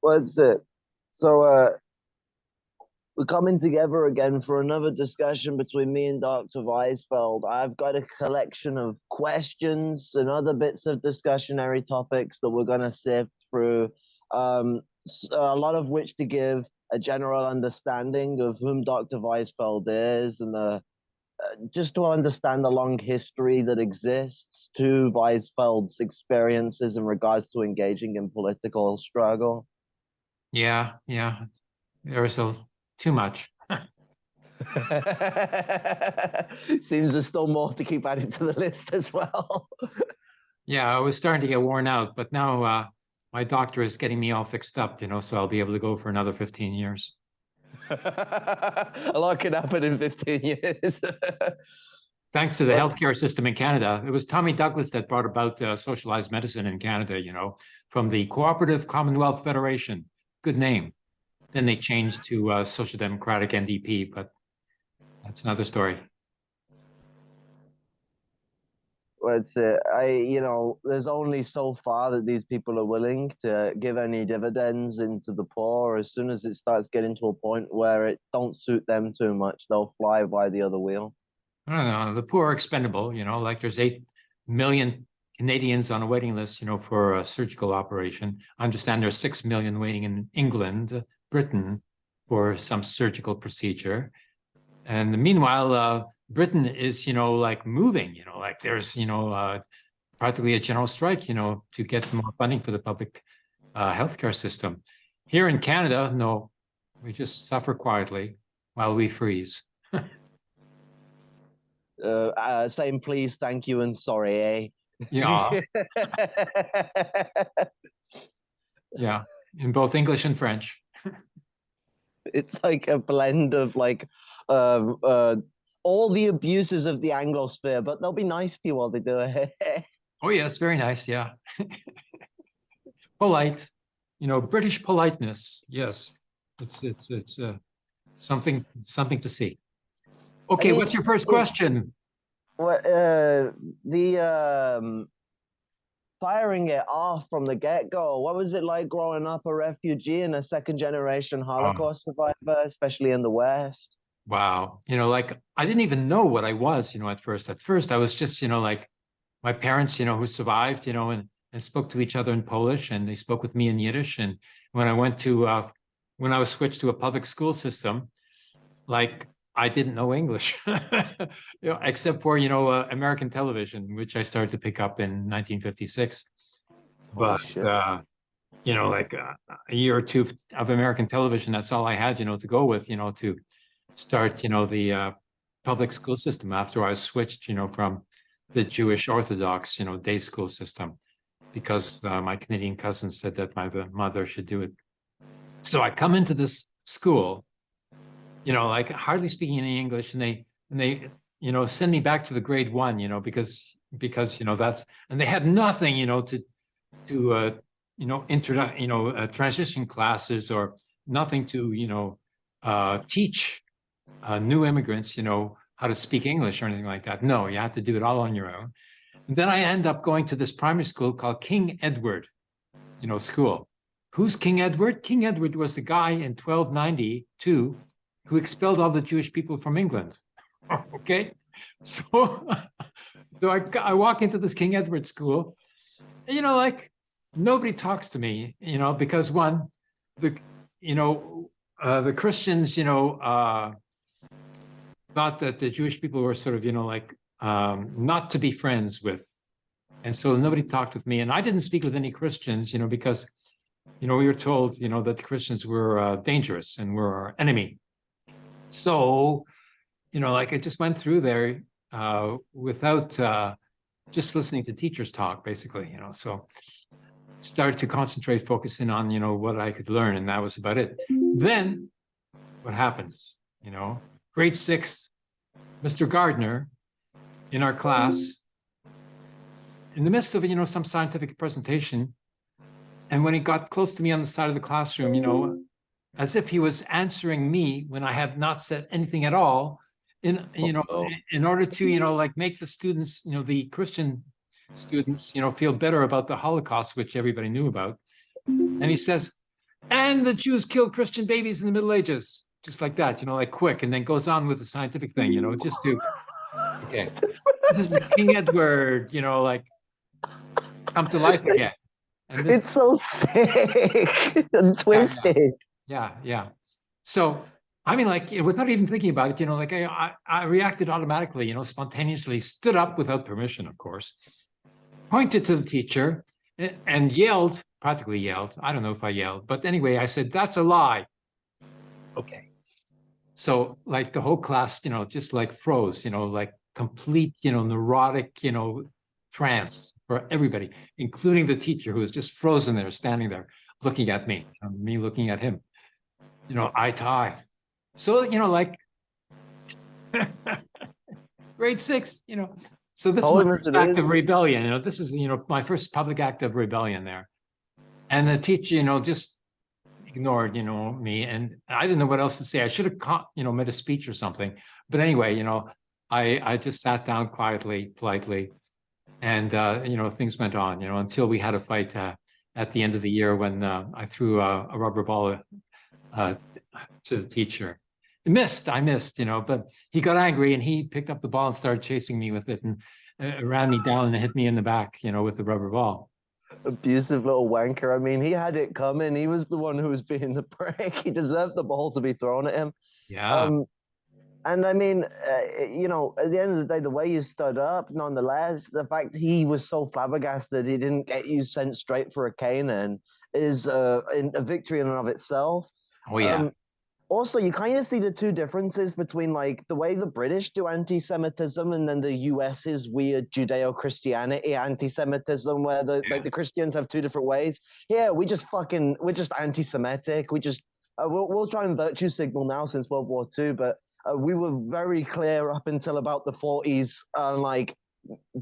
What's it? So, uh, we're coming together again for another discussion between me and Dr. Weisfeld. I've got a collection of questions and other bits of discussionary topics that we're going to sift through, um, a lot of which to give a general understanding of whom Dr. Weisfeld is and the just to understand the long history that exists to Weisfeld's experiences in regards to engaging in political struggle. Yeah, yeah. There's a too much. Seems there's still more to keep adding to the list as well. yeah, I was starting to get worn out, but now uh, my doctor is getting me all fixed up, you know, so I'll be able to go for another 15 years. a lot can happen in 15 years. Thanks to the healthcare system in Canada. It was Tommy Douglas that brought about uh, socialized medicine in Canada, you know, from the Cooperative Commonwealth Federation. Good name. Then they changed to uh, Social Democratic NDP, but that's another story. It's uh, I you know there's only so far that these people are willing to give any dividends into the poor. As soon as it starts getting to a point where it don't suit them too much, they'll fly by the other wheel. I don't know. The poor are expendable. You know, like there's eight million Canadians on a waiting list. You know, for a surgical operation. I understand there's six million waiting in England, Britain, for some surgical procedure, and meanwhile. Uh, Britain is, you know, like moving, you know, like there's, you know, uh, practically a general strike, you know, to get more funding for the public uh, healthcare system. Here in Canada, no, we just suffer quietly while we freeze. uh, uh, saying please, thank you, and sorry, eh? Yeah. yeah, in both English and French. it's like a blend of like uh, uh, all the abuses of the Anglosphere, but they'll be nice to you while they do it. oh yes, very nice. Yeah, polite. You know, British politeness. Yes, it's it's it's uh, something something to see. Okay, what's your first question? What uh, the um, firing it off from the get-go. What was it like growing up a refugee and a second-generation Holocaust oh. survivor, especially in the West? Wow. You know, like I didn't even know what I was, you know, at first. At first, I was just, you know, like my parents, you know, who survived, you know, and, and spoke to each other in Polish and they spoke with me in Yiddish. And when I went to, uh, when I was switched to a public school system, like I didn't know English, you know, except for, you know, uh, American television, which I started to pick up in 1956. But, uh, you know, like uh, a year or two of American television, that's all I had, you know, to go with, you know, to start, you know, the uh, public school system after I switched, you know, from the Jewish Orthodox, you know, day school system, because uh, my Canadian cousin said that my mother should do it. So I come into this school, you know, like hardly speaking any English, and they and they, you know, send me back to the grade one, you know, because because you know that's and they had nothing, you know, to to uh, you know, intro, you know, uh, transition classes or nothing to, you know, uh, teach uh, new immigrants, you know, how to speak English or anything like that. No, you have to do it all on your own. And then I end up going to this primary school called King Edward, you know, school. Who's King Edward? King Edward was the guy in 1292 who expelled all the Jewish people from England. okay, so so I, I walk into this King Edward school, you know, like nobody talks to me, you know, because one, the you know, uh, the Christians, you know, uh, thought that the Jewish people were sort of, you know, like um, not to be friends with. And so nobody talked with me. And I didn't speak with any Christians, you know, because, you know, we were told, you know, that the Christians were uh, dangerous and were our enemy. So, you know, like I just went through there uh, without uh, just listening to teachers talk, basically, you know, so started to concentrate, focusing on, you know, what I could learn. And that was about it. Then what happens, you know, grade six, Mr. Gardner in our class, in the midst of, you know, some scientific presentation, and when he got close to me on the side of the classroom, you know, as if he was answering me when I had not said anything at all, in, you know, in order to, you know, like make the students, you know, the Christian students, you know, feel better about the Holocaust, which everybody knew about. And he says, and the Jews killed Christian babies in the Middle Ages, just like that, you know, like quick, and then goes on with the scientific thing, you know, just to, okay, this is King Edward, you know, like come to life again. And this, it's so sick and twisted. Yeah, yeah, yeah. So I mean, like without even thinking about it, you know, like I, I, I reacted automatically, you know, spontaneously, stood up without permission, of course, pointed to the teacher and yelled, practically yelled. I don't know if I yelled, but anyway, I said, that's a lie. Okay. So like the whole class, you know, just like froze, you know, like complete, you know, neurotic, you know, trance for everybody, including the teacher who was just frozen there, standing there, looking at me, um, me looking at him, you know, eye to eye. So, you know, like grade six, you know. So this oh, is my first act of rebellion. You know, this is, you know, my first public act of rebellion there. And the teacher, you know, just ignored, you know, me. And I didn't know what else to say. I should have, caught, you know, made a speech or something. But anyway, you know, I, I just sat down quietly, politely, and, uh, you know, things went on, you know, until we had a fight uh, at the end of the year when uh, I threw a, a rubber ball uh, to the teacher missed, I missed, you know, but he got angry and he picked up the ball and started chasing me with it and uh, ran me down and hit me in the back, you know, with the rubber ball. Abusive little wanker. I mean, he had it coming. He was the one who was being the prick. He deserved the ball to be thrown at him. Yeah. Um, and I mean, uh, you know, at the end of the day, the way you stood up, nonetheless, the fact he was so flabbergasted he didn't get you sent straight for a caning is uh, a victory in and of itself. Oh yeah. Um, also you kind of see the two differences between like the way the british do anti-semitism and then the us's weird judeo-christianity anti-semitism where the yeah. like the christians have two different ways. Yeah we just fucking we're just anti-semitic. We just uh, we'll, we'll try and virtue signal now since world war ii but uh, we were very clear up until about the 40s on like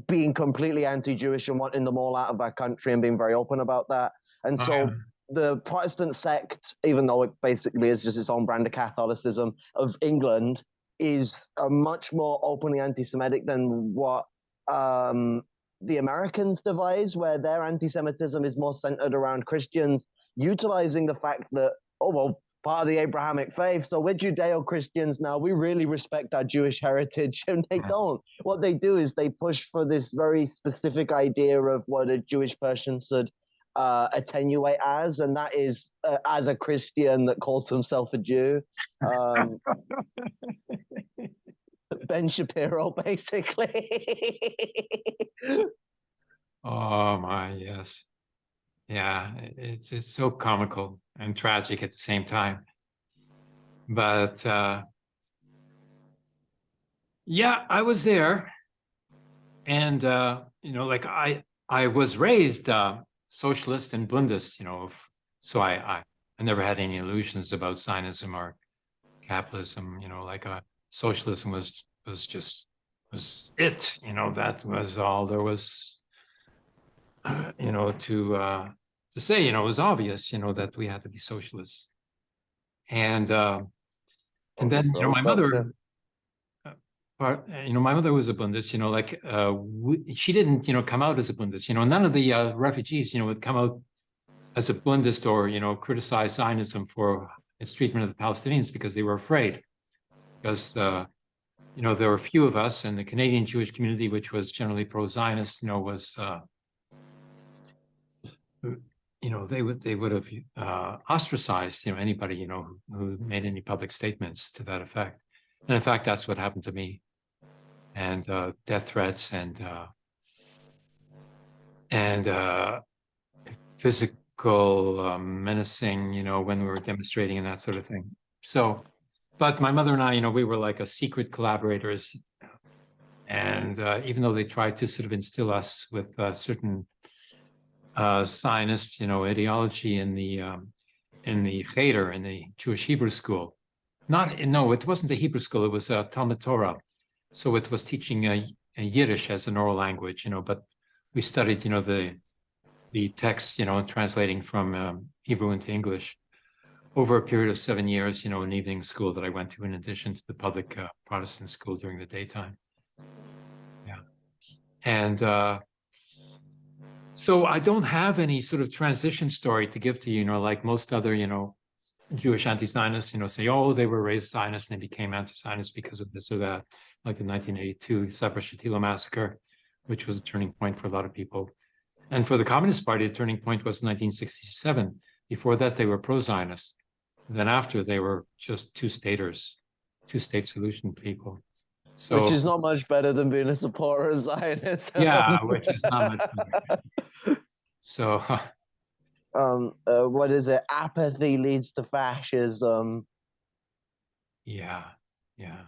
being completely anti-jewish and wanting them all out of our country and being very open about that. And so the Protestant sect, even though it basically is just its own brand of Catholicism of England, is a much more openly anti-Semitic than what um, the Americans devise, where their anti-Semitism is more centered around Christians utilizing the fact that oh well, part of the Abrahamic faith, so we're Judeo-Christians now. We really respect our Jewish heritage, and they don't. What they do is they push for this very specific idea of what a Jewish person should uh, attenuate as, and that is uh, as a Christian that calls himself a Jew. Um, ben Shapiro, basically. oh my, yes, yeah, it's it's so comical and tragic at the same time, but uh, yeah, I was there, and uh, you know, like I I was raised uh, socialist and Bundist, you know, so I, I, I never had any illusions about Zionism or capitalism, you know, like uh, socialism was, was just, was it, you know, that was all there was, uh, you know, to, uh, to say, you know, it was obvious, you know, that we had to be socialists. And, uh, and then, you know, my mother, uh, you know, my mother was a Bundist, you know, like uh, we, she didn't, you know, come out as a Bundist. You know, none of the uh, refugees, you know, would come out as a Bundist or you know criticize Zionism for its treatment of the Palestinians because they were afraid. Because uh, you know there were few of us, and the Canadian Jewish community, which was generally pro-Zionist, you know, was uh, you know they would they would have uh, ostracized you know anybody you know who made any public statements to that effect. And in fact, that's what happened to me and uh, death threats and uh, and uh, physical um, menacing, you know, when we were demonstrating and that sort of thing. So, but my mother and I, you know, we were like a secret collaborators. And uh, even though they tried to sort of instill us with certain uh, Zionist, you know, ideology in the um, in the Cheder, in the Jewish Hebrew school, not no, it wasn't a Hebrew school; it was a Talmud Torah so it was teaching a, Yiddish as an oral language, you know, but we studied, you know, the the text, you know, translating from um, Hebrew into English over a period of seven years, you know, an evening school that I went to in addition to the public uh, Protestant school during the daytime. Yeah. And uh, So I don't have any sort of transition story to give to you, you know, like most other, you know, Jewish anti-Zionists, you know, say, oh, they were raised Zionists and they became anti-Zionists because of this or that, like the 1982 Sabra Shatila massacre, which was a turning point for a lot of people. And for the Communist Party, the turning point was 1967. Before that, they were pro-Zionist. Then after, they were just two-staters, two-state solution people. So, Which is not much better than being a supporter of Zionism. yeah, which is not much better. So, um, uh, what is it? Apathy leads to fascism. yeah, yeah.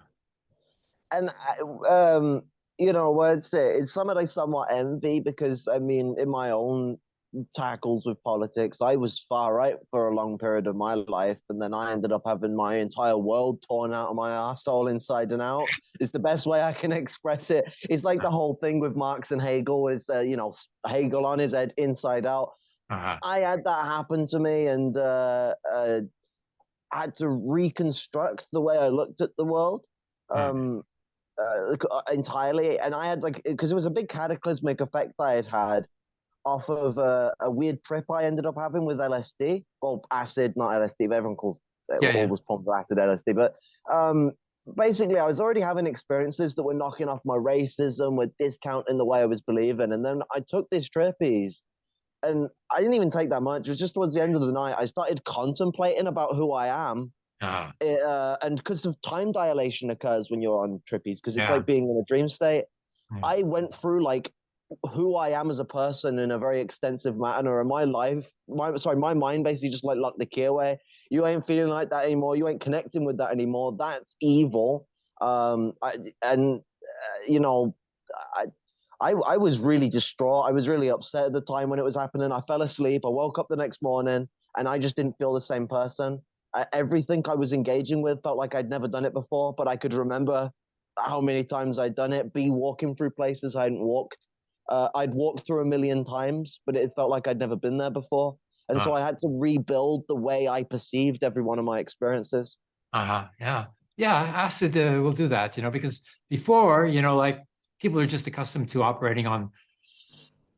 And I, um, you know, what's it? It's something I somewhat envy because I mean, in my own tackles with politics, I was far right for a long period of my life, and then I ended up having my entire world torn out of my asshole inside and out. It's the best way I can express it. It's like the whole thing with Marx and Hegel is that you know Hegel on his head inside out. Uh-huh. I had that happen to me, and uh, uh, I had to reconstruct the way I looked at the world Mm. um, uh, uh, entirely. And I had like because it was a big cataclysmic effect I had had off of uh, a weird trip I ended up having with LSD. Well, acid, not LSD, but everyone calls uh, Yeah, all those forms acid LSD. But um, basically, I was already having experiences that were knocking off my racism, were discounting the way I was believing, and then I took this trippies and I didn't even take that much. It was just towards the end of the night, I started contemplating about who I am. It, uh, and because of time dilation occurs when you're on trippies, because it's Yeah. like being in a dream state. Yeah. I went through like who I am as a person in a very extensive manner, and my life, my sorry, my mind basically just like locked the key away. You ain't feeling like that anymore. You ain't connecting with that anymore. That's evil. Um, I, and uh, you know, I, I, I was really distraught. I was really upset at the time when it was happening. I fell asleep. I woke up the next morning, and I just didn't feel the same person. I, everything I was engaging with felt like I'd never done it before, but I could remember how many times I'd done it. Be walking through places I hadn't walked. Uh, I'd walked through a million times, but it felt like I'd never been there before. And so Ah. I had to rebuild the way I perceived every one of my experiences. Uh-huh. Yeah. Yeah. Acid uh, will do that, you know, because before, you know, like people are just accustomed to operating on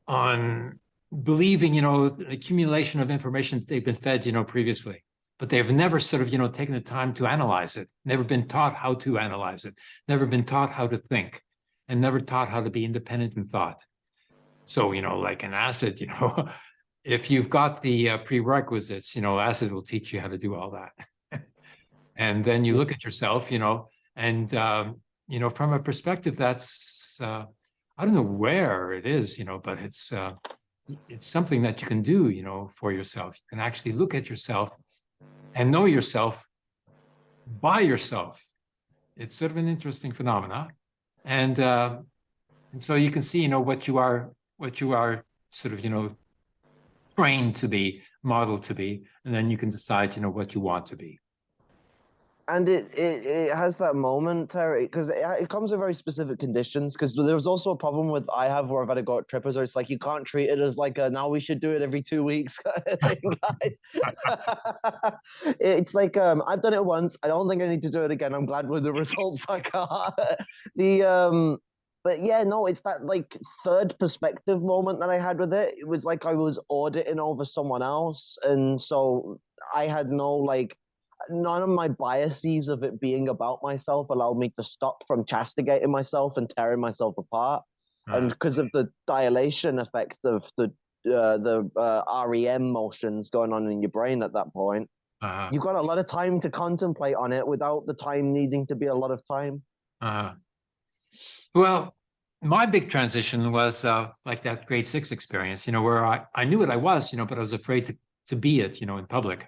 on believing, you know, the accumulation of information that they've been fed, you know, previously. But they've never sort of, you know, taken the time to analyze it, never been taught how to analyze it, never been taught how to think, and never taught how to be independent in thought. So, you know, like an acid, you know, if you've got the uh, prerequisites, you know, acid will teach you how to do all that. and then you look at yourself, you know, and, um, you know, from a perspective that's, uh, I don't know where it is, you know, but it's, uh, it's something that you can do, you know, for yourself. You can actually look at yourself and know yourself by yourself. It's sort of an interesting phenomena. And, uh, and so you can see, you know, what you are, what you are sort of, you know, trained to be, modeled to be, and then you can decide, you know, what you want to be. And it, it, it has that moment, Terry, because it, it comes with very specific conditions. Because there was also a problem with I have where I've had to go trippers, where it's like you can't treat it as like a now we should do it every two weeks guys. it's like um I've done it once. I don't think I need to do it again. I'm glad with the results I got. the um but yeah, no, it's that like third perspective moment that I had with it. It was like I was auditing over someone else, and so I had no like none of my biases of it being about myself allowed me to stop from castigating myself and tearing myself apart. and because of the dilation effect of the uh, the uh, REM motions going on in your brain at that point, Uh-huh. you've got a lot of time to contemplate on it without the time needing to be a lot of time. Uh-huh. Well, my big transition was uh, like that grade six experience, you know, where I, I knew what I was, you know, but I was afraid to, to be it, you know, in public.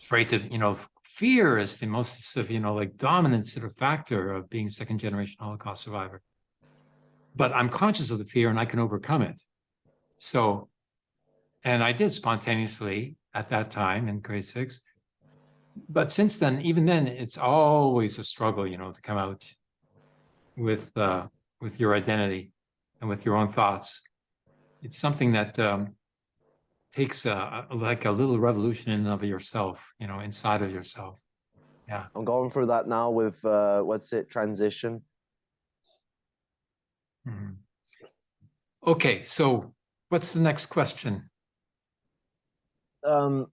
Afraid to, you know, fear is the most of, you know, like dominant sort of factor of being second generation Holocaust survivor. But I'm conscious of the fear and I can overcome it. So, and I did spontaneously at that time in grade six. But since then, even then, it's always a struggle, you know, to come out with uh, with your identity and with your own thoughts. It's something that um, takes a, like a little revolution in and of yourself, you know, inside of yourself. Yeah. I'm going through that now with uh, what's it transition. Mhm. Okay, so what's the next question? Um,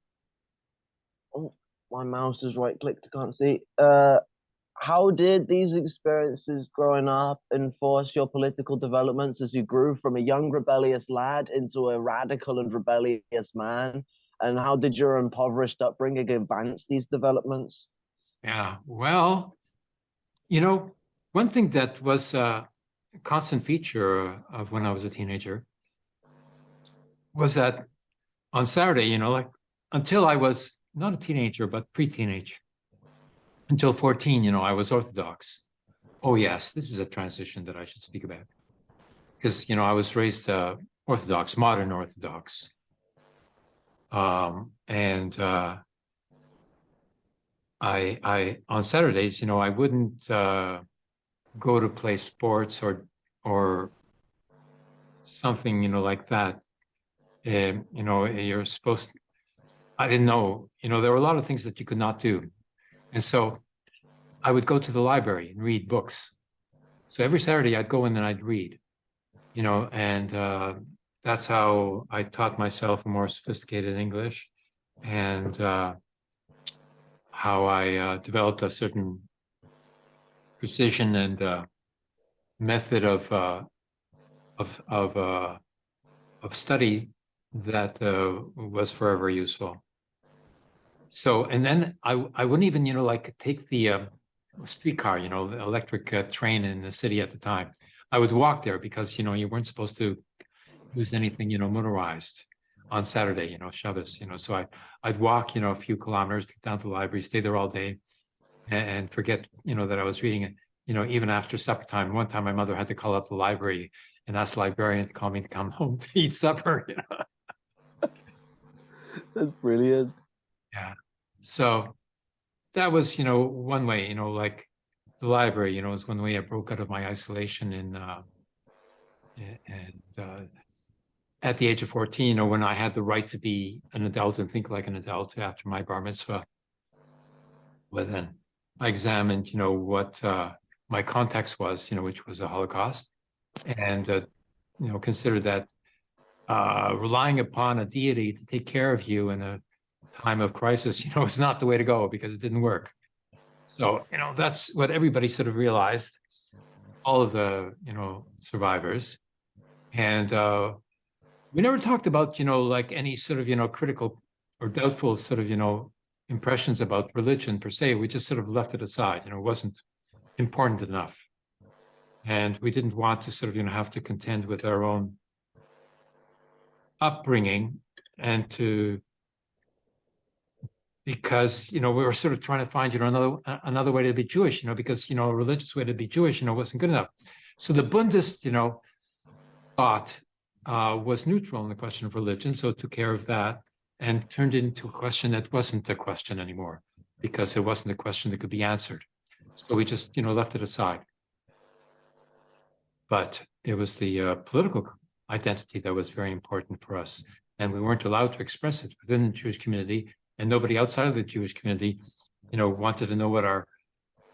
oh, my mouse is right clicked, I can't see. Uh, how did these experiences growing up enforce your political developments as you grew from a young rebellious lad into a radical and rebellious man? And how did your impoverished upbringing advance these developments? Yeah, well, you know, one thing that was a constant feature of when I was a teenager was that on Saturday, you know, like until I was not a teenager, but pre-teenage, until 14, you know, I was Orthodox. Oh, yes, this is a transition that I should speak about. Because, you know, I was raised uh, Orthodox, modern Orthodox. Um, and uh, I, I, on Saturdays, you know, I wouldn't uh, go to play sports or, or something, you know, like that. You know, you're supposed, I didn't know, you know, there were a lot of things that you could not do. And so I would go to the library and read books. So every Saturday I'd go in and I'd read, you know, and uh, that's how I taught myself a more sophisticated English and uh, how I uh, developed a certain precision and uh, method of uh, of of uh, of study that was forever useful. So, and then I, I wouldn't even, you know, like take the uh, streetcar, you know, the electric uh, train in the city at the time. I would walk there because, you know, you weren't supposed to use anything, you know, motorized on Saturday, you know, Shabbos, you know, so I, I'd walk, you know, a few kilometers get down to the library, stay there all day and, and forget, you know, that I was reading it, you know, even after supper time. One time my mother had to call up the library and ask the librarian to call me to come home to eat supper, you know. That's brilliant. Yeah. So that was, you know, one way, you know, like the library, you know, was one way I broke out of my isolation in, uh, and, uh, at the age of 14, you know, when I had the right to be an adult and think like an adult after my bar mitzvah. Well, then I examined, you know, what, uh, my context was, you know, which was the Holocaust. And, uh, you know, considered that, uh, relying upon a deity to take care of you in a time of crisis, you know, is not the way to go because it didn't work. So, you know, that's what everybody sort of realized, all of the, you know, survivors. And uh, we never talked about, you know, like any sort of, you know, critical or doubtful sort of, you know, impressions about religion per se. We just sort of left it aside, you know, it wasn't important enough. And we didn't want to sort of, you know, have to contend with our own upbringing and to because you know we were sort of trying to find you know another another way to be Jewish, you know, because you know a religious way to be Jewish, you know, wasn't good enough. So the Bundist, you know, thought uh, was neutral in the question of religion, so took care of that and turned it into a question that wasn't a question anymore because it wasn't a question that could be answered. So we just you know left it aside. But it was the uh, political identity that was very important for us, and we weren't allowed to express it within the Jewish community and nobody outside of the Jewish community, you know, wanted to know what our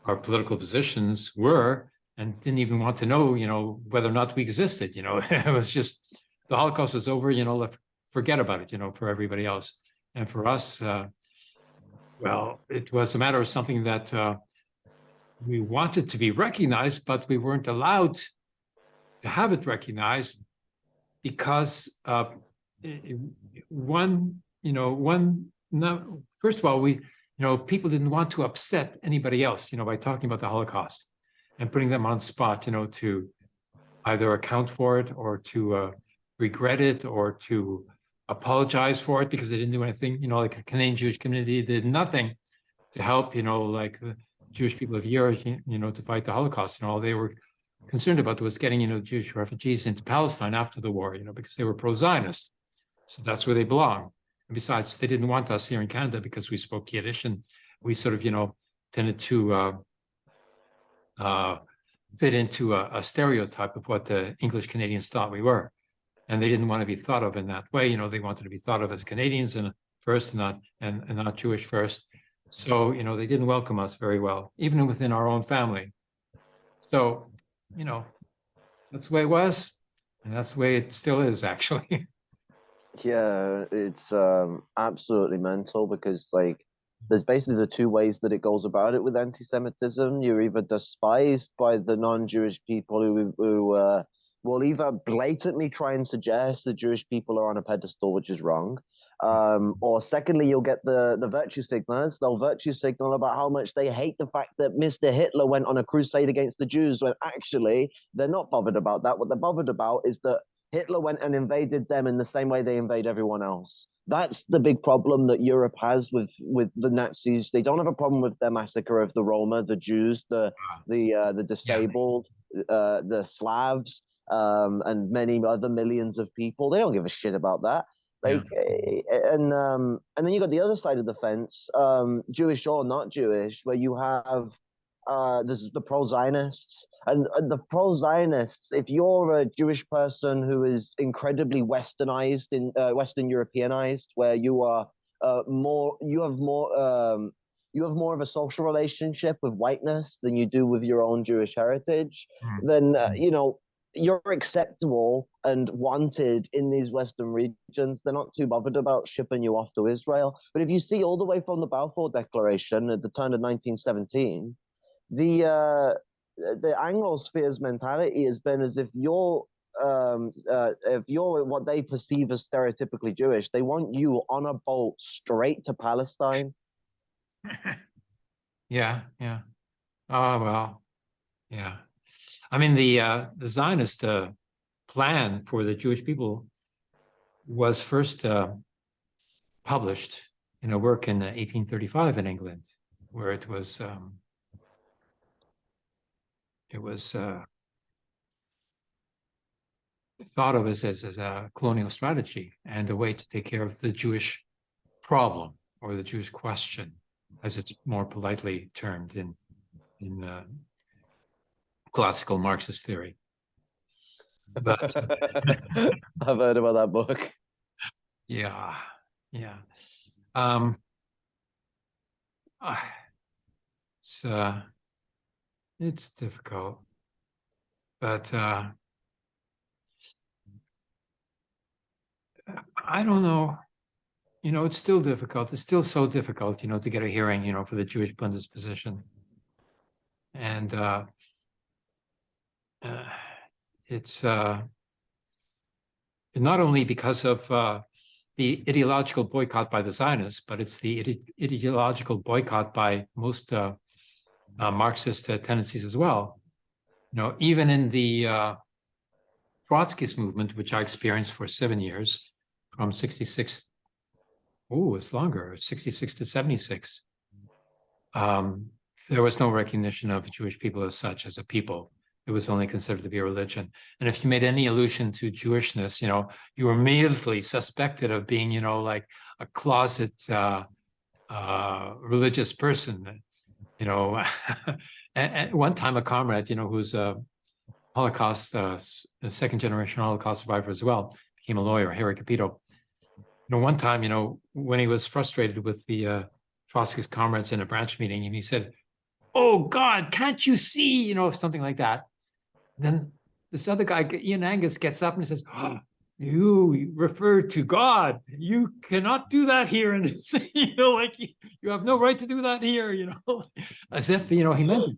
our political positions were and didn't even want to know, you know, whether or not we existed, you know, it was just the Holocaust was over, you know, forget about it, you know, for everybody else. And for us, uh, well, it was a matter of something that uh, we wanted to be recognized, but we weren't allowed to have it recognized because uh, one, you know, one no, first of all, we, you know, people didn't want to upset anybody else, you know, by talking about the Holocaust and putting them on spot, you know, to either account for it or to uh, regret it or to apologize for it because they didn't do anything, you know, like the Canadian Jewish community did nothing to help, you know, like the Jewish people of Europe, you know, to fight the Holocaust. Know, all they were concerned about was getting, you know, Jewish refugees into Palestine after the war, you know, because they were pro-Zionists. So that's where they belong. And besides, they didn't want us here in Canada because we spoke Yiddish and we sort of, you know, tended to uh, uh, fit into a, a stereotype of what the English Canadians thought we were. And they didn't want to be thought of in that way. You know, they wanted to be thought of as Canadians and first and not and, and not Jewish first. So, you know, they didn't welcome us very well, even within our own family. So, you know, that's the way it was. And that's the way it still is, actually. Yeah, it's um absolutely mental because like there's basically the two ways that it goes about it with anti-Semitism. You're either despised by the non-Jewish people who who uh, will either blatantly try and suggest that Jewish people are on a pedestal, which is wrong, um, or secondly, you'll get the the virtue signalers. They'll virtue signal about how much they hate the fact that Mr. Hitler went on a crusade against the Jews, when actually they're not bothered about that. What they're bothered about is that Hitler went and invaded them in the same way they invade everyone else. That's the big problem that Europe has with with the Nazis. They don't have a problem with their massacre of the Roma, the Jews, the the uh, the disabled, uh, the Slavs, um, and many other millions of people. They don't give a shit about that. Like, yeah. and um, and then you got the other side of the fence, um, Jewish or not Jewish, where you have uh, there's the pro-Zionists and, and the pro-Zionists. If you're a Jewish person who is incredibly Westernized in uh, Western Europeanized, where you are uh, more, you have more, um, you have more of a social relationship with whiteness than you do with your own Jewish heritage. Mm. Then uh, you know you're acceptable and wanted in these Western regions. They're not too bothered about shipping you off to Israel. But if you see all the way from the Balfour Declaration at the turn of 1917 the uh, the Anglosphere's mentality has been as if you're um, uh, if you're what they perceive as stereotypically Jewish, they want you on a boat straight to Palestine. yeah, yeah. Oh well, yeah. I mean the uh, the Zionist uh, plan for the Jewish people was first uh, published in a work in 1835 in England, where it was um, it was uh, thought of as, as, as a colonial strategy and a way to take care of the Jewish problem or the Jewish question, as it's more politely termed in in uh, classical Marxist theory. But I've heard about that book. Yeah, yeah. Um, uh, it's uh, it's difficult, but uh, I don't know. You know, it's still difficult. It's still so difficult, you know, to get a hearing, you know, for the Jewish Bundesposition. And uh, uh, it's uh, not only because of uh, the ideological boycott by the Zionists, but it's the ide ideological boycott by most uh, uh, Marxist uh, tendencies as well. You know, even in the uh, Trotskyist movement, which I experienced for seven years, from 66, oh, it's longer, 66 to 76, um, there was no recognition of Jewish people as such, as a people. It was only considered to be a religion. And if you made any allusion to Jewishness, you know, you were immediately suspected of being, you know, like a closet uh, uh, religious person you know, at, one time a comrade, you know, who's a Holocaust, uh, a second generation Holocaust survivor as well, became a lawyer, Harry Capito. You know, one time, you know, when he was frustrated with the uh, Trotsky's comrades in a branch meeting, and he said, "Oh God, can't you see?" You know, something like that. then this other guy, Ian Angus, gets up and says, oh, you refer to God. You cannot do that here. And you know, like you have no right to do that here, you know, as if, you know, he meant it.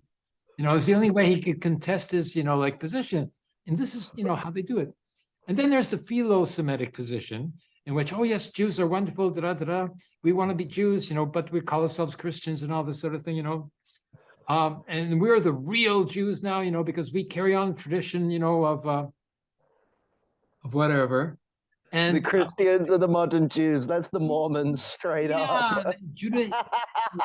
You know, it's the only way he could contest his, you know, like position. And this is, you know, how they do it. And then there's the philo-Semitic position in which, oh, yes, Jews are wonderful, da, da, da. We want to be Jews, you know, but we call ourselves Christians and all this sort of thing, you know. Um, and we're the real Jews now, you know, because we carry on tradition, you know, of, uh, of whatever. And the Christians uh, are the modern Jews. That's the Mormons straight yeah, up. Judea,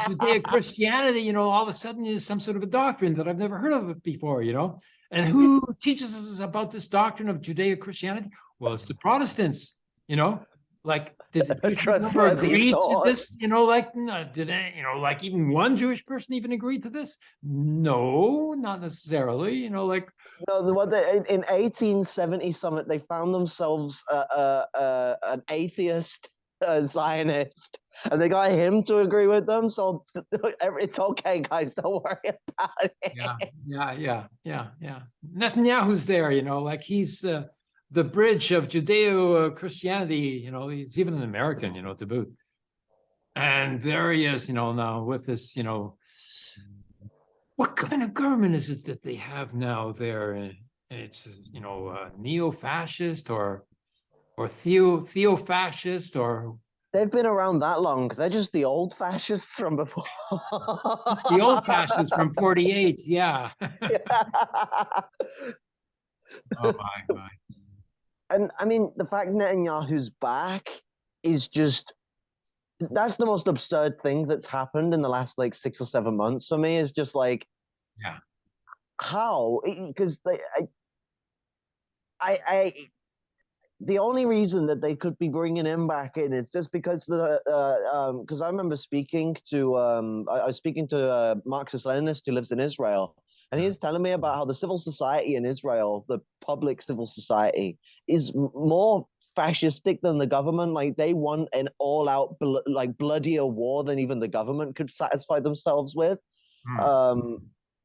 Judeo-Christianity, you know, all of a sudden is some sort of a doctrine that I've never heard of it before, you know. And who teaches us about this doctrine of Judeo-Christianity? Well, it's the Protestants, you know. Like, did the people agree to this? You know, like, no, did they, you know, like even one Jewish person even agree to this? No, not necessarily. You know, like. No, the what they, in, in 1870 summit, they found themselves uh, uh, uh, an atheist Zionist, and they got him to agree with them. So it's okay, guys. Don't worry about it. Yeah, yeah, yeah, yeah, yeah. Netanyahu's there, you know, like he's. The bridge of Judeo Christianity, you know, he's even an American, you know, to boot. And there he is, you know, now with this, you know, what kind of government is it that they have now there? It's, you know, uh, neo-fascist or, or theo, theo-fascist or They've been around that long. They're just the old fascists from before. it's the old fascists from forty-eight, yeah. Oh, my, my. And I mean, the fact Netanyahu's back is just that's the most absurd thing that's happened in the last like six or seven months for me. Is just like, Yeah. how? Because I, I, I, the only reason that they could be bringing him back in is just because the, uh, um, because I remember speaking to, um, I, I was speaking to a Marxist Leninist who lives in Israel, and he's telling me about how the civil society in Israel, the public civil society, is more fascistic than the government. Like they want an all-out, bl- like bloodier war than even the government could satisfy themselves with. Hmm. Um,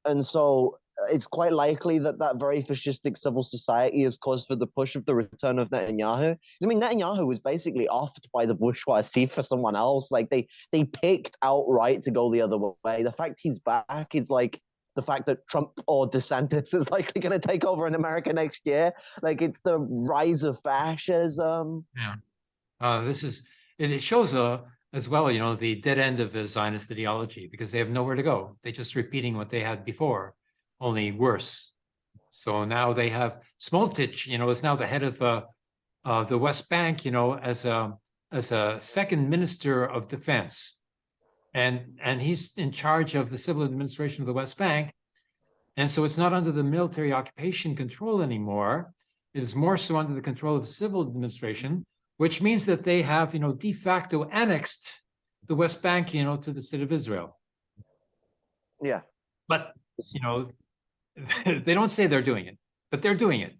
and so uh, it's quite likely that that very fascistic civil society is cause for the push of the return of Netanyahu. I mean, Netanyahu was basically offed by the bourgeoisie for someone else. Like they they picked outright to go the other way. The fact he's back is like the fact that Trump or DeSantis is likely going to take over in America next year. Like it's the rise of fascism. Uh, this is, it, it shows, uh, as well, you know, the dead end of the Zionist ideology because they have nowhere to go. They're just repeating what they had before, only worse. So now they have Smotrich, you know, is now the head of, uh, uh, the West Bank, you know, as a, as a second minister of defense. And, and he's in charge of the civil administration of the West Bank. And so it's not under the military occupation control anymore. It is more so under the control of the civil administration, which means that they have, you know, de facto annexed the West Bank, you know, to the state of Israel. Yeah. But, you know, they don't say they're doing it, but they're doing it.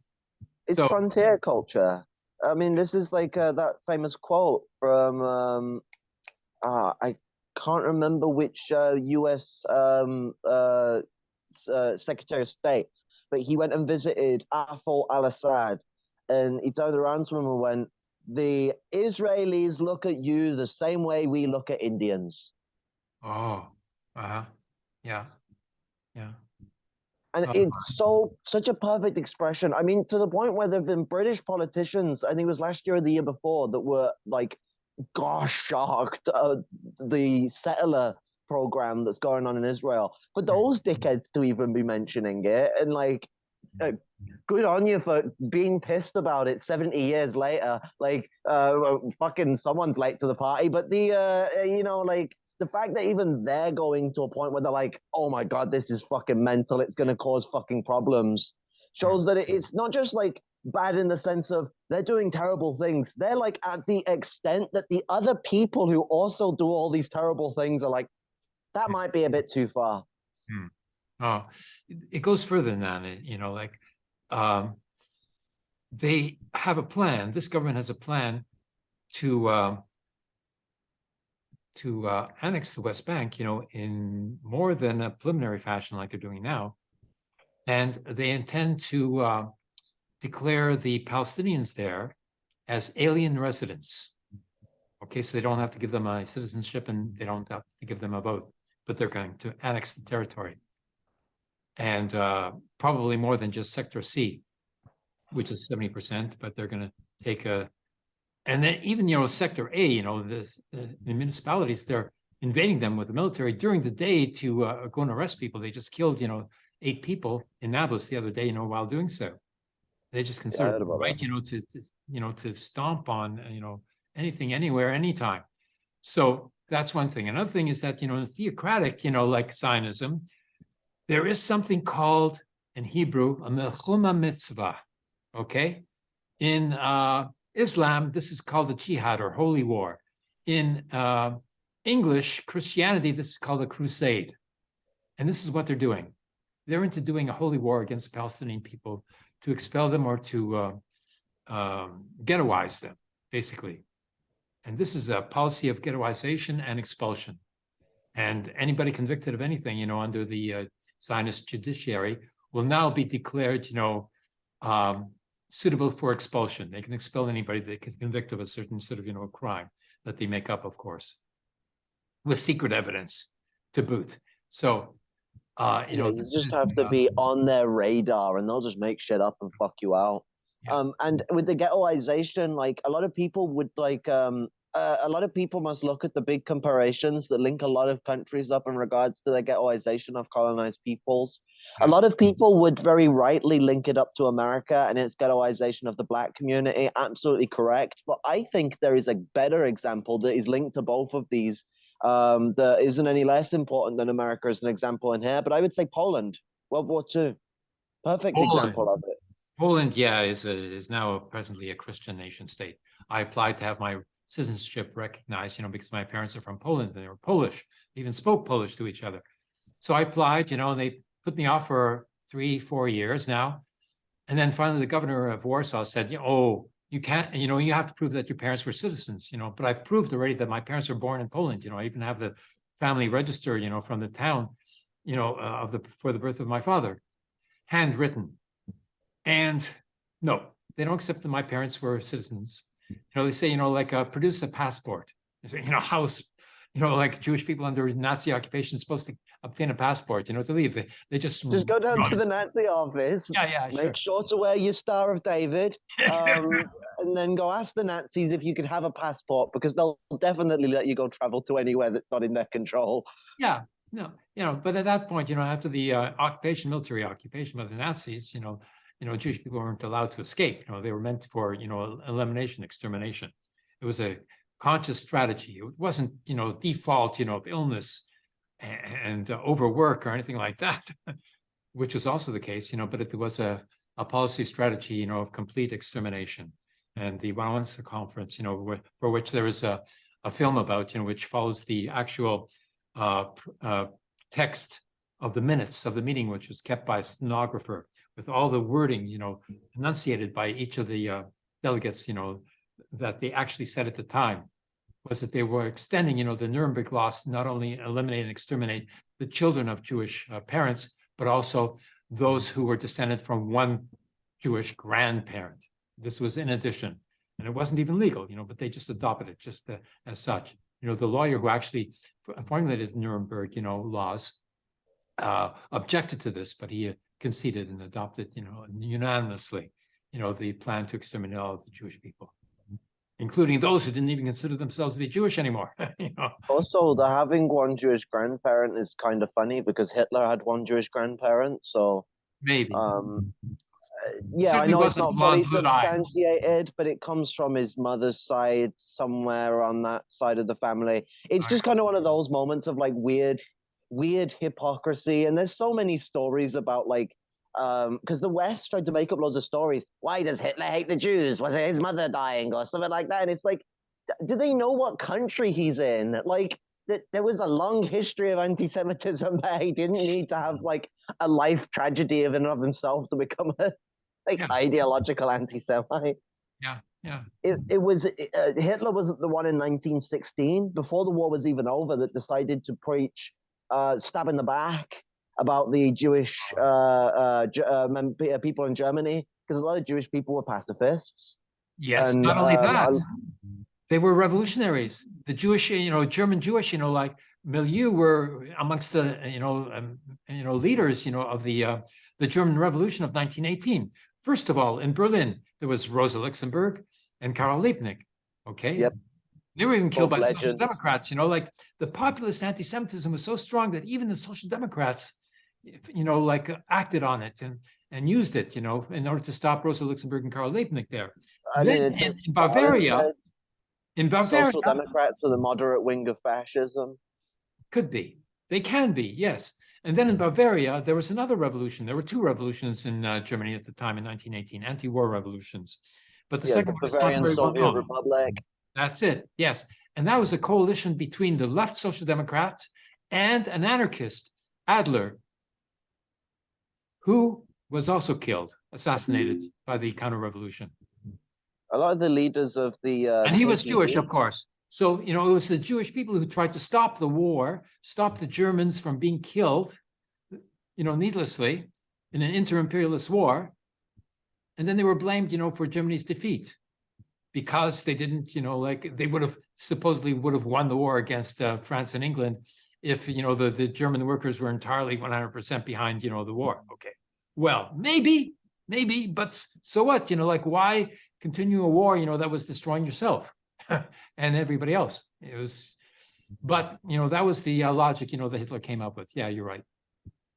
It's So- frontier culture. I mean, this is like uh, that famous quote from um, uh, I can't remember which uh, U.S. Um, uh, uh, Secretary of State, but he went and visited Hafez al-Assad, and he turned around to him and went, "The Israelis look at you the same way we look at Indians." Oh, uh-huh. Yeah. Yeah. And Oh. it's so such a perfect expression. I mean, to the point where there have been British politicians, I think it was last year or the year before, that were like, gosh, shocked uh, the settler program that's going on in Israel. For those dickheads to even be mentioning it, and like, uh, good on you for being pissed about it 70 years later. Like, uh, fucking someone's late to the party, but the, uh, you know, like, the fact that even they're going to a point where they're like, oh my god, this is fucking mental, it's gonna cause fucking problems, shows that it's not just like bad in the sense of they're doing terrible things. They're like at the extent that the other people who also do all these terrible things are like, that might be a bit too far. Oh, it- it goes further than that, you know, like, um, they have a plan, this government has a plan to, um, to, uh, annex the West Bank, you know, in more than a preliminary fashion like they're doing now. And they intend to, uh, declare the Palestinians there as alien residents. Okay, so they don't have to give them a citizenship and they don't have to give them a vote, but they're going to annex the territory and uh, probably more than just sector C, which is seventy percent, but they're gonna take a, and then even, you know, sector A, you know, the the municipalities, they're invading them with the military during the day to uh, go and arrest people. They just killed, you know, eight people in Nablus the other day, you know, while doing so. They just consider about right, you know, to, to, you know, to stomp on, you know, anything, anywhere, anytime. So that's one thing. Another thing is that, you know, in theocratic, you know, like Zionism, there is something called in Hebrew a milchemet mitzvah. Okay, in uh, Islam, this is called a jihad or holy war. In uh, English Christianity, this is called a crusade, and this is what they're doing. They're into doing a holy war against the Palestinian people to expel them or to uh, um, ghettoize them, basically. And this is a policy of ghettoization and expulsion. And anybody convicted of anything, you know, under the uh, Zionist judiciary will now be declared, you know, um, suitable for expulsion. They can expel anybody they can convict of a certain sort of, you know, crime that they make up, of course, with secret evidence to boot. So, uh, you Yeah, know, you just have to be on their radar and they'll just make shit up and fuck you out. Yeah. Um, and with the ghettoization, like a lot of people would like, um, uh, a lot of people must look at the big comparisons that link a lot of countries up in regards to the ghettoization of colonized peoples. A lot of people would very rightly link it up to America and its ghettoization of the black community. Absolutely correct. But I think there is a better example that is linked to both of these um, that isn't any less important than America as an example in here. But I would say Poland, World War II, perfect Poland. example of it. Poland, yeah, is a, is now presently a Christian nation state. I applied to have my citizenship recognized, you know, because my parents are from Poland and they were Polish, they even spoke Polish to each other. So I applied, you know, and they put me off for three, four years now. And then finally the governor of Warsaw said, "Yeah, oh, you can't, you know, you have to prove that your parents were citizens, you know, but I've proved already that my parents were born in Poland, you know, I even have the family register, you know, from the town, you know, uh, of the, for the birth of my father, handwritten. And no, they don't accept that my parents were citizens. You know, they say, you know, like, uh, produce a passport. They say, you know, house, you know, like Jewish people under Nazi occupation supposed to obtain a passport, you know, to leave. They, they just. Just go down to the Nazi office, Yeah, yeah, sure. make sure to wear your Star of David, um, and then go ask the Nazis if you could have a passport because they'll definitely let you go travel to anywhere that's not in their control. Yeah, no, you know, but at that point, you know, after the uh, occupation, military occupation by the Nazis, you know, you know, Jewish people weren't allowed to escape. You know, they were meant for, you know, elimination, extermination. It was a conscious strategy. It wasn't, you know, default, you know, of illness a- and uh, overwork or anything like that, which was also the case, you know, but it was a, a policy strategy, you know, of complete extermination. And the Wannsee conference, you know, for which there is a, a film about, you know, which follows the actual uh, uh, text of the minutes of the meeting, which was kept by a stenographer with all the wording, you know, enunciated by each of the uh, delegates, you know, that they actually said at the time was that they were extending, you know, the Nuremberg laws, not only eliminate and exterminate the children of Jewish uh, parents, but also those who were descended from one Jewish grandparent. This was in addition, and it wasn't even legal, you know, but they just adopted it just uh, as such. You know, the lawyer who actually formulated the Nuremberg, you know, laws uh, objected to this, but he conceded and adopted, you know, unanimously, you know, the plan to exterminate all of the Jewish people, including those who didn't even consider themselves to be Jewish anymore. you know, Also, the having one Jewish grandparent is kind of funny because Hitler had one Jewish grandparent. So, maybe. um, uh, yeah, I know it's wasn't fully substantiated, but it comes from his mother's side somewhere on that side of the family. It's just kind of one of those moments of like weird, weird hypocrisy. And there's so many stories about like, um, because the West tried to make up loads of stories. Why does Hitler hate the Jews? Was it his mother dying or something like that? And it's like, do they know what country he's in? Like, th- there was a long history of anti-Semitism there. He didn't need to have like a life tragedy of and of himself to become a like Yeah. ideological anti-Semite. yeah, yeah. It it was uh, Hitler wasn't the one in 1916 before the war was even over that decided to preach uh, stab in the back about the Jewish uh, uh, uh, uh, people in Germany because a lot of Jewish people were pacifists. yes, And, not only um, that, they were revolutionaries. The Jewish, you know, German Jewish, you know, like milieu were amongst the, you know, um, you know, leaders, you know, of the uh, the German Revolution of 1918. First of all, in Berlin, there was Rosa Luxemburg and Karl Liebknecht. Okay. Yep. They were even killed by Both the Social. Democrats. You know, like the populist anti-Semitism was so strong that even the Social Democrats, you know, like acted on it and and used it, you know, in order to stop Rosa Luxemburg and Karl Liebknecht there. I Then mean, in- in Bavaria, In Bavaria, social democrats are the moderate wing of fascism. Could be. They can be, yes. And then in Bavaria, there was another revolution. There were two revolutions in uh, Germany at the time in 1918, anti-war revolutions. But the yeah, second the one is not Bavarian well Soviet. Republic. That's it, yes. And that was a coalition between the left Social Democrats and an anarchist, Adler, who was also killed, assassinated by the counter-revolution. A lot of the leaders of the uh, And he was Jewish, of course. So, you know, it was the Jewish people who tried to stop the war, stop the Germans from being killed, you know, needlessly in an inter-imperialist war. and then they were blamed, you know, for Germany's defeat. Because they didn't, you know, like, they would have supposedly would have won the war against uh, France and England if, you know, the, the German workers were entirely one hundred percent behind, you know, the war, okay. Well, maybe, maybe, but so what, you know, like, why continue a war, you know, that was destroying yourself and everybody else? It was, but, you know, that was the uh, logic, you know, that Hitler came up with. Yeah, you're right.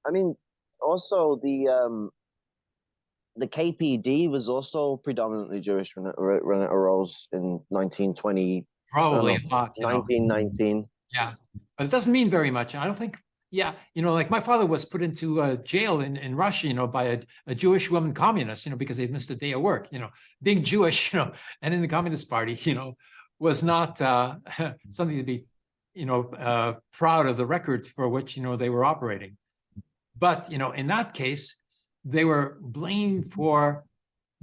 I mean, also the um, the KPD was also predominantly Jewish when it, when it arose in 1920, Probably know, a lot, you know. 1919. Yeah, but it doesn't mean very much. I don't think, yeah, you know, like my father was put into uh, jail in, in Russia, you know, by a, a Jewish woman communist, you know, because they missed a day of work, you know, being Jewish, you know, and in the Communist Party, you know, was not uh, something to be, you know, uh, proud of the record for which, you know, they were operating. But, you know, in that case, they were blamed for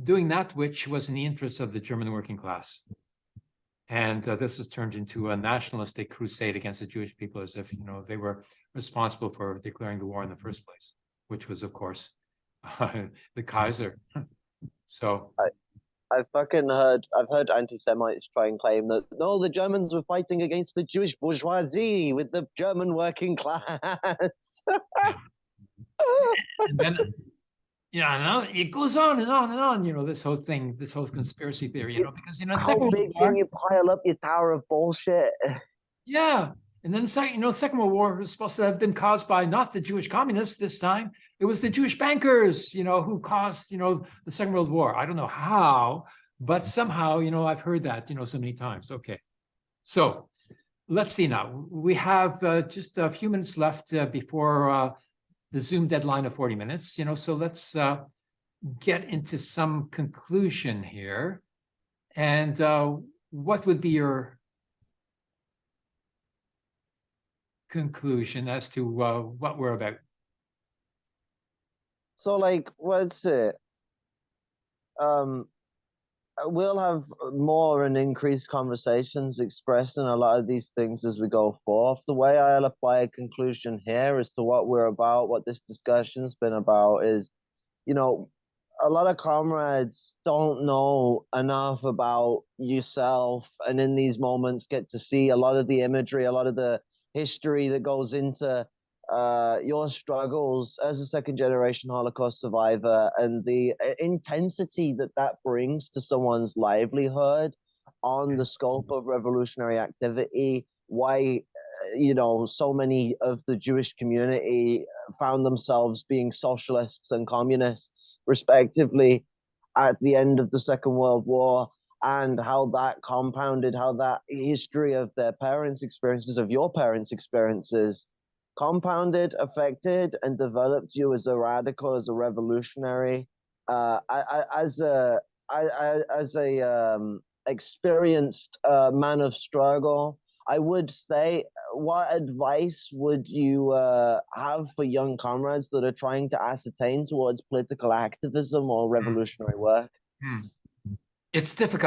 doing that which was in the interest of the German working class. And uh, this was turned into a nationalistic crusade against the Jewish people as if, you know, they were responsible for declaring the war in the first place, which was, of course, the Kaiser. So, I've fucking heard, I've heard anti-Semites try and claim that no, the Germans were fighting against the Jewish bourgeoisie with the German working class. and then, yeah, on- it goes on and on and on, you know, this whole thing, this whole conspiracy theory, you know, because, you know, How Second big War, can you pile up your tower of bullshit? Yeah, and then second, you know, the Second World War was supposed to have been caused by not the Jewish communists this time. It was the Jewish bankers, you know, who caused, you know, the Second World War. I don't know how, but somehow, you know, I've heard that, you know, so many times. Okay. So let's see now. We have uh, just a few minutes left uh, before uh, the Zoom deadline of 40 minutes, you know, so let's uh, get into some conclusion here. And uh, what would be your conclusion as to uh, what we're about. So like, what's it? Um, Uh, we'll have uh, more and increased conversations expressing a lot of these things as we go forth. The way I'll apply a conclusion here as to what we're about, what this discussion's been about is, you know, a lot of comrades don't know enough about yourself and in these moments get to see a lot of the imagery, a lot of the history that goes into uh, your struggles as a second generation Holocaust survivor and the uh, intensity that that brings to someone's livelihood on the scope of revolutionary activity, why, uh, you know, so many of the Jewish community found themselves being socialists and communists, respectively, at the end of the Second World War and how that compounded, how that history of their parents' experiences, of your parents' experiences, compounded, affected, and developed you as a radical, as a revolutionary, uh, I, I, as a I, I, as a um, experienced uh, man of struggle. I would say, what advice would you uh, have for young comrades that are trying to ascertain towards political activism or revolutionary work? It's difficult.